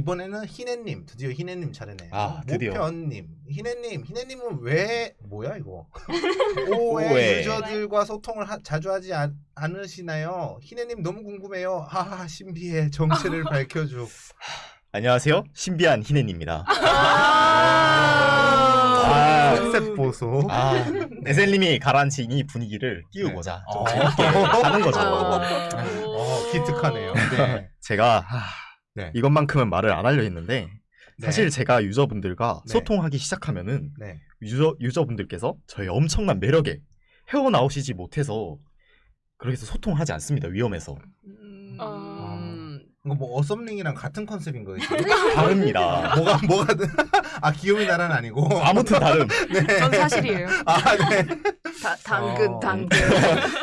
이번에는 희애님 드디어 희애님 차례네요. 아, 드디어. 모편님 희애님 희애님은 왜 뭐야 이거 오해 오해. 유저들과 소통을 하- 자주 하지 않, 않으시나요? 희애님 너무 궁금해요. 하하 신비해 정체를 밝혀줘. 안녕하세요. 신비한 희넨입니다. 아. 컨셉 보소. 아, 에셀님이 가라앉힌 이 분위기를 띄우고자 좀 어. 재밌게 하는 거죠. 어, 기특하네요. 네. 제가 하, 네. 이것만큼은 말을 안 하려 했는데 네. 사실 제가 유저분들과 네. 소통하기 시작하면은 네. 유저 유저분들께서 저의 엄청난 매력에 헤어나오시지 못해서 그렇게 해서 소통하지 않습니다. 위험해서 음. 이거 뭐 어썸링이랑 같은 컨셉인 거예요? 다릅니다. 뭐가 뭐가든 아 귀요미 나라는 아니고. 아무튼 다름. 네. 전 사실이에요. 아 네. 다, 당근, 어. 당근.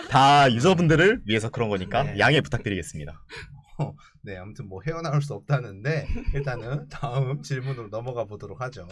다 유저분들을 위해서 그런 거니까 네. 양해 부탁드리겠습니다. 네, 아무튼 뭐 헤어나올 수 없다는데 일단은 다음 질문으로 넘어가 보도록 하죠.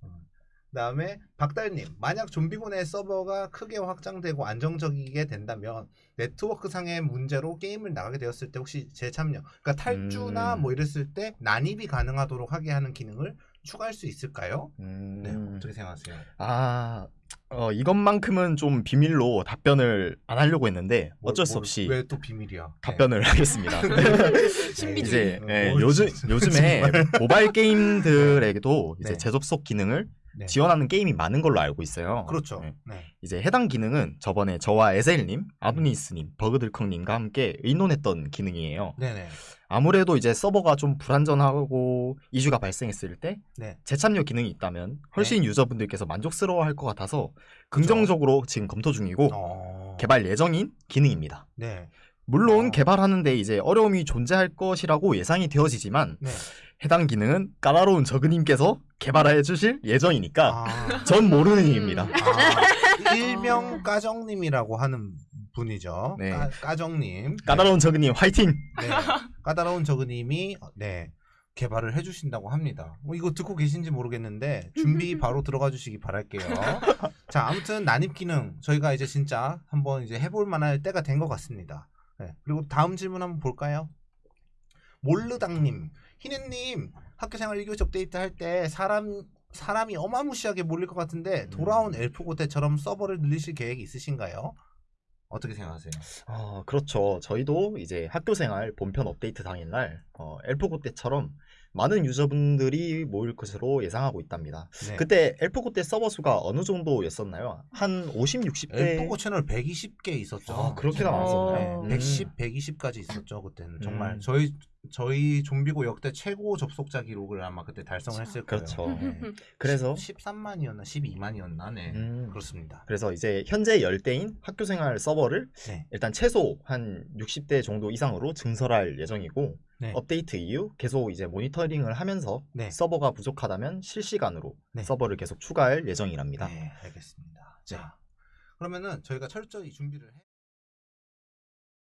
어, 그다음에 박달님, 만약 좀비군의 서버가 크게 확장되고 안정적이게 된다면 네트워크 상의 문제로 게임을 나가게 되었을 때 혹시 재참여, 그러니까 탈주나 음. 뭐 이랬을 때 난입이 가능하도록 하게 하는 기능을 추가할 수 있을까요? 음, 네, 어떻게 생각하세요? 아, 어, 이것만큼은 좀 비밀로 답변을 안 하려고 했는데 어쩔 수 없이 왜 또 비밀이야? 답변을 하겠습니다. 신비주의. 이제 예, 뭘 요즘. 요즘에 모바일 게임들에게도 이제 네. 재접속 기능을 네. 지원하는 게임이 많은 걸로 알고 있어요. 그렇죠. 네. 네. 이제 해당 기능은 저번에 저와 에셀님, 아브니스님, 버그들컹님과 함께 의논했던 기능이에요. 네네. 아무래도 이제 서버가 좀 불안전하고 이슈가 발생했을 때 네. 재참여 기능이 있다면 훨씬 유저분들께서 만족스러워할 것 같아서 긍정적으로 지금 검토 중이고 어... 개발 예정인 기능입니다. 네. 물론 어. 개발하는데 이제 어려움이 존재할 것이라고 예상이 되어지지만 네. 해당 기능은 까다로운 저그님께서 개발해 주실 예정이니까 아. 전 모르는 일입니다. 아, 일명 까정님이라고 하는 분이죠. 네. 까, 까정님. 까다로운 저그님 화이팅! 네. 까다로운 저그님이 네 개발을 해주신다고 합니다. 뭐 이거 듣고 계신지 모르겠는데 준비 바로 들어가 주시기 바랄게요. 자 아무튼 난입 기능 저희가 이제 진짜 한번 이제 해볼 만할 때가 된 것 같습니다. 네. 그리고 다음 질문 한번 볼까요? 몰르당님, 희네님 학교생활 1교시 업데이트 할 때 사람 사람이 어마무시하게 몰릴 것 같은데 돌아온 엘프 고때처럼 서버를 늘리실 계획이 있으신가요? 어떻게 생각하세요? 어, 그렇죠. 저희도 이제 학교생활 본편 업데이트 당일날 어, 엘프고 때처럼 많은 유저분들이 모일 것으로 예상하고 있답니다. 네. 그때 엘프고 때 서버 수가 어느 정도였었나요? 한 50, 60대? 엘프고 채널 120개 있었죠. 아, 그렇게나 어. 많았었나요? 네, 음. 110, 120까지 있었죠 그때는 정말 음. 저희 저희 좀비고 역대 최고 접속자 기록을 아마 그때 달성했을 거예요. 그렇죠. 네. 그래서 13만이었나 12만이었나 네 음, 그렇습니다. 그래서 이제 현재 열대인 학교생활 서버를 네. 일단 최소 한 60대 정도 이상으로 증설할 예정이고 네. 업데이트 이후 계속 이제 모니터링을 하면서 네. 서버가 부족하다면 실시간으로 네. 서버를 계속 추가할 예정이랍니다. 네, 알겠습니다. 자 그러면은 저희가 철저히 준비를 해.